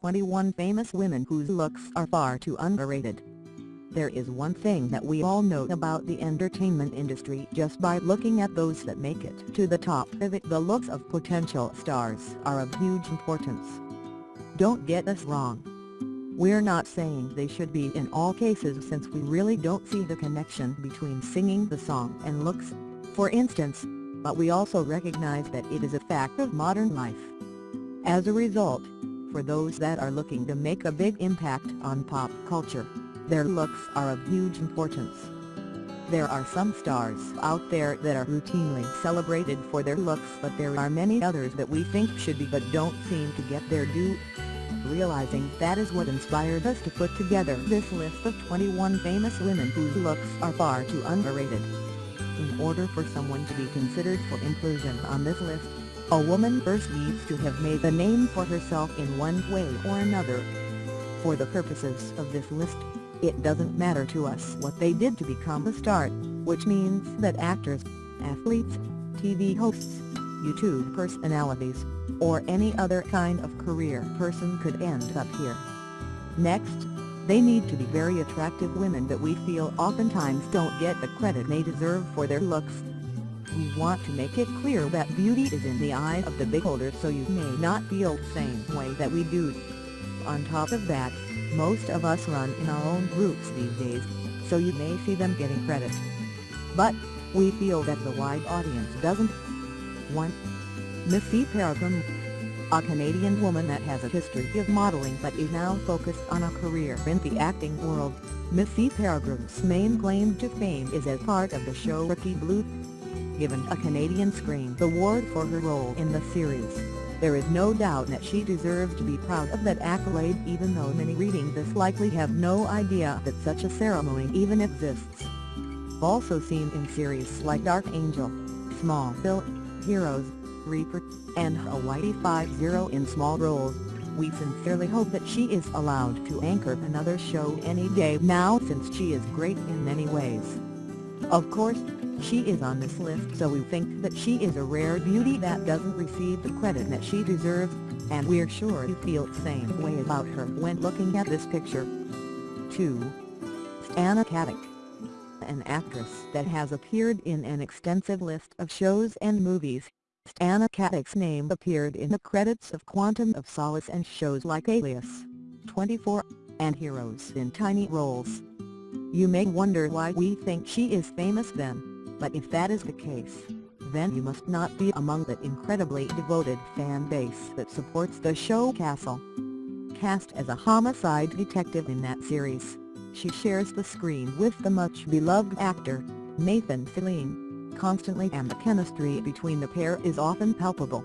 21 famous women whose looks are far too underrated. There is one thing that we all know about the entertainment industry just by looking at those that make it to the top of it. The looks of potential stars are of huge importance. Don't get us wrong. We're not saying they should be in all cases since we really don't see the connection between singing the song and looks, for instance, but we also recognize that it is a fact of modern life. As a result, for those that are looking to make a big impact on pop culture, their looks are of huge importance. There are some stars out there that are routinely celebrated for their looks but there are many others that we think should be but don't seem to get their due. Realizing that is what inspired us to put together this list of 21 famous women whose looks are far too underrated. In order for someone to be considered for inclusion on this list, a woman first needs to have made a name for herself in one way or another. For the purposes of this list, it doesn't matter to us what they did to become a star, which means that actors, athletes, TV hosts, YouTube personalities, or any other kind of career person could end up here. Next, they need to be very attractive women that we feel oftentimes don't get the credit they deserve for their looks. We want to make it clear that beauty is in the eye of the beholder so you may not feel the same way that we do. On top of that, most of us run in our own groups these days, so you may see them getting credit. But, we feel that the wide audience doesn't. 1. Missy Peregrym A Canadian woman that has a history of modeling but is now focused on a career in the acting world, Missy Peregrym's main claim to fame is as part of the show Rookie Blue. Given a Canadian Screen Award for her role in the series, there is no doubt that she deserves to be proud of that accolade even though many reading this likely have no idea that such a ceremony even exists. Also seen in series like Dark Angel, Smallville, Heroes, Reaper, and Hawaii Five-0 in small roles, we sincerely hope that she is allowed to anchor another show any day now since she is great in many ways. Of course, she is on this list so we think that she is a rare beauty that doesn't receive the credit that she deserves, and we're sure you feel the same way about her when looking at this picture. 2. Stana Katic An actress that has appeared in an extensive list of shows and movies, Stana Katic's name appeared in the credits of Quantum of Solace and shows like Alias, 24, and Heroes in tiny roles. You may wonder why we think she is famous then but if that is the case, then you must not be among the incredibly devoted fan base that supports the show Castle. Cast as a homicide detective in that series, she shares the screen with the much-beloved actor, Nathan Fillion, constantly and the chemistry between the pair is often palpable.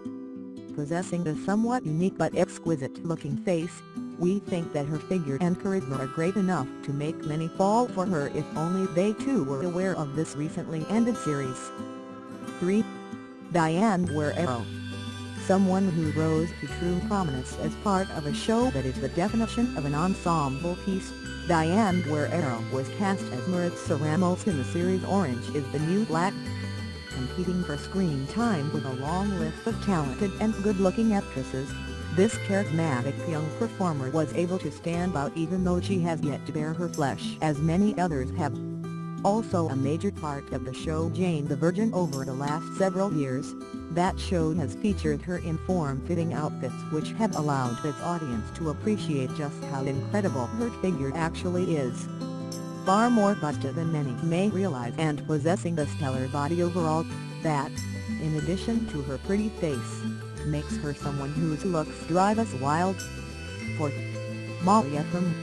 Possessing a somewhat unique but exquisite-looking face, we think that her figure and charisma are great enough to make many fall for her if only they too were aware of this recently ended series. 3. Diane Guerrero Someone who rose to true prominence as part of a show that is the definition of an ensemble piece, Diane Guerrero was cast as Maritza Ramos in the series Orange is the New Black. Competing for screen time with a long list of talented and good-looking actresses, this charismatic young performer was able to stand out even though she has yet to bare her flesh as many others have. Also a major part of the show Jane the Virgin over the last several years, that show has featured her in form-fitting outfits which have allowed its audience to appreciate just how incredible her figure actually is. Far more busted than many may realize and possessing a stellar body overall, that, in addition to her pretty face, makes her someone whose looks drive us wild. 4. Molly Ephraim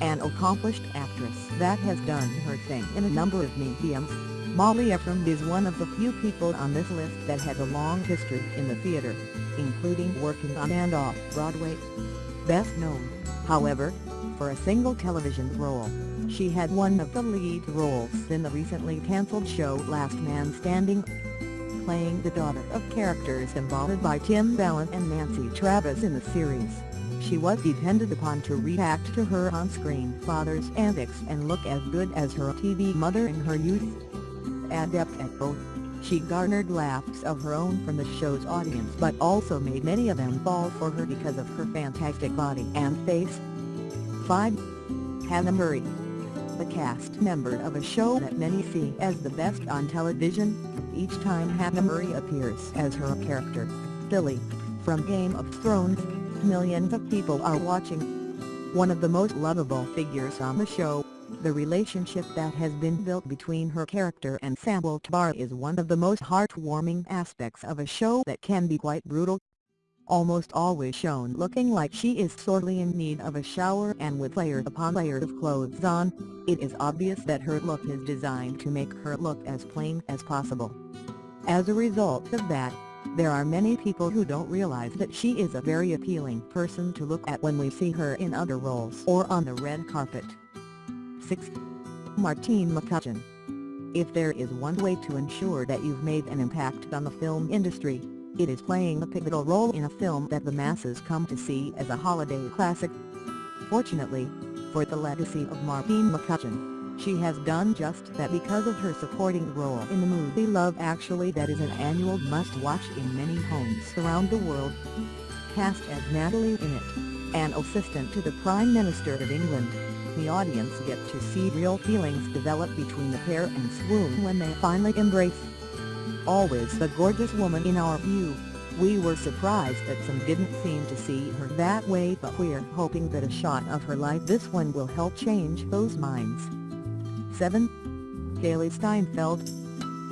An accomplished actress that has done her thing in a number of mediums, Molly Ephraim is one of the few people on this list that has a long history in the theater, including working on and off Broadway. Best known, however, for a single television role, she had one of the lead roles in the recently cancelled show Last Man Standing playing the daughter of characters embodied by Tim Allen and Nancy Travis in the series. She was depended upon to react to her on-screen father's antics and look as good as her TV mother in her youth. Adept at both, She garnered laughs of her own from the show's audience but also made many of them fall for her because of her fantastic body and face. 5. Hannah Murray The cast member of a show that many see as the best on television, each time Hannah Murray appears as her character, Gilly, from Game of Thrones, millions of people are watching. One of the most lovable figures on the show, the relationship that has been built between her character and Samwell Tarly is one of the most heartwarming aspects of a show that can be quite brutal. Almost always shown looking like she is sorely in need of a shower and with layers upon layers of clothes on, it is obvious that her look is designed to make her look as plain as possible. As a result of that, there are many people who don't realize that she is a very appealing person to look at when we see her in other roles or on the red carpet. 6. Martine McCutcheon If there is one way to ensure that you've made an impact on the film industry, it is playing a pivotal role in a film that the masses come to see as a holiday classic. Fortunately, for the legacy of Martine McCutcheon, she has done just that because of her supporting role in the movie Love Actually that is an annual must-watch in many homes around the world. Cast as Natalie in it, an assistant to the Prime Minister of England, the audience get to see real feelings develop between the pair and swoon when they finally embrace. Always the gorgeous woman in our view, we were surprised that some didn't seem to see her that way but we're hoping that a shot of her like this one will help change those minds. 7. Hailee Steinfeld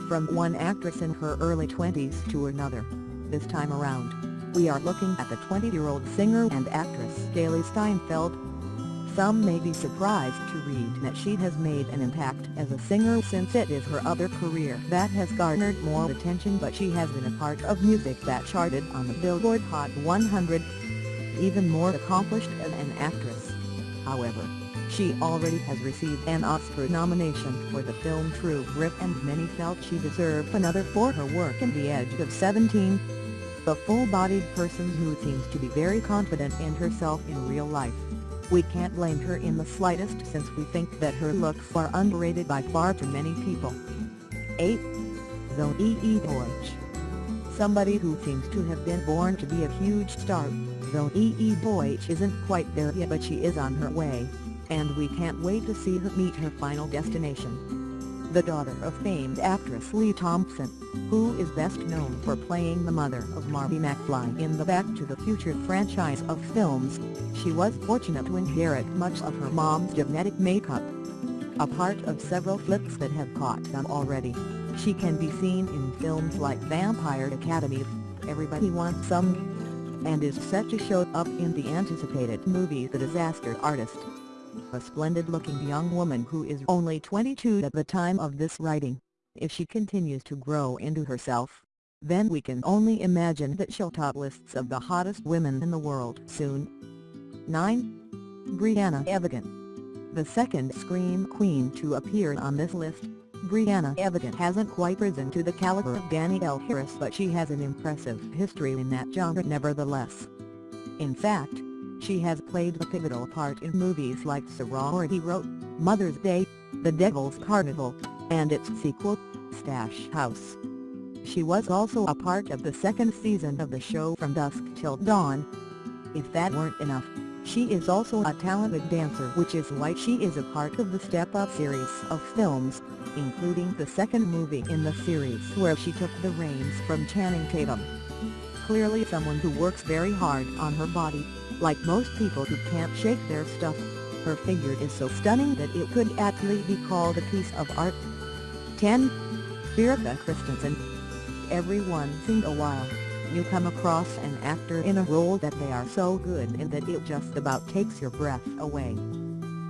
From one actress in her early 20s to another, this time around, we are looking at the 20-year-old singer and actress Hailee Steinfeld. Some may be surprised to read that she has made an impact as a singer since it is her other career that has garnered more attention but she has been a part of music that charted on the Billboard Hot 100. Even more accomplished as an actress. However, she already has received an Oscar nomination for the film True Grit and many felt she deserved another for her work in The Edge of 17. The full-bodied person who seems to be very confident in herself in real life. We can't blame her in the slightest since we think that her looks are underrated by far too many people. 8. Zoe E. Somebody who seems to have been born to be a huge star, Zoe E. Deutch isn't quite there yet but she is on her way and we can't wait to see her meet her final destination. The daughter of famed actress Lea Thompson, who is best known for playing the mother of Marty McFly in the Back to the Future franchise of films, she was fortunate to inherit much of her mom's genetic makeup. A part of several flicks that have caught on already, she can be seen in films like Vampire Academy, Everybody Wants Some, and is set to show up in the anticipated movie The Disaster Artist a splendid-looking young woman who is only 22 at the time of this writing. If she continues to grow into herself, then we can only imagine that she'll top lists of the hottest women in the world soon. 9. Briana Evigan The second Scream Queen to appear on this list, Briana Evigan hasn't quite risen to the caliber of Danielle Harris but she has an impressive history in that genre nevertheless. In fact, she has played a pivotal part in movies like Sorority Row, Mother's Day, The Devil's Carnival, and its sequel, Stash House. She was also a part of the second season of the show From Dusk Till Dawn. If that weren't enough, she is also a talented dancer which is why she is a part of the Step Up series of films, including the second movie in the series where she took the reins from Channing Tatum. Clearly someone who works very hard on her body. Like most people who can't shake their stuff, her figure is so stunning that it could aptly be called a piece of art. 10. Erika Christensen Every once in a while, you come across an actor in a role that they are so good in that it just about takes your breath away.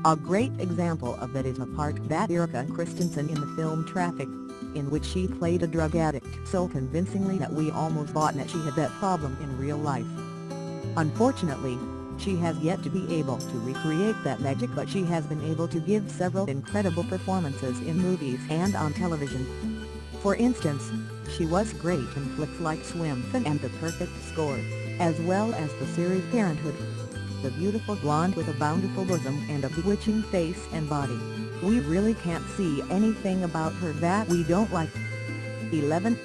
A great example of that is a part that Erika Christensen in the film Traffic, in which she played a drug addict so convincingly that we almost thought that she had that problem in real life. Unfortunately, she has yet to be able to recreate that magic but she has been able to give several incredible performances in movies and on television. For instance, she was great in flicks like Swimfan and The Perfect Score, as well as the series Parenthood. The beautiful blonde with a bountiful bosom and a bewitching face and body. We really can't see anything about her that we don't like. 11.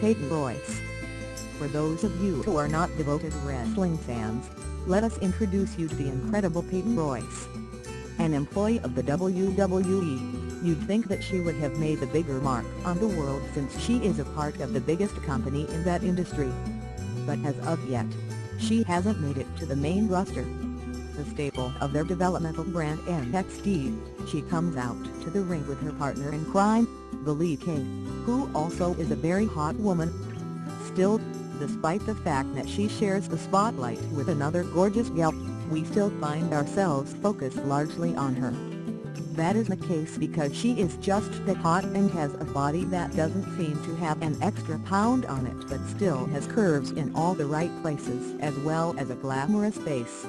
Peyton Royce For those of you who are not devoted wrestling fans, let us introduce you to the incredible Peyton Royce. An employee of the WWE, you'd think that she would have made a bigger mark on the world since she is a part of the biggest company in that industry. But as of yet, she hasn't made it to the main roster. The staple of their developmental brand NXT, she comes out to the ring with her partner in crime, Billie Kay, who also is a very hot woman. Still, despite the fact that she shares the spotlight with another gorgeous gal, we still find ourselves focused largely on her. That is the case because she is just that hot and has a body that doesn't seem to have an extra pound on it but still has curves in all the right places as well as a glamorous face.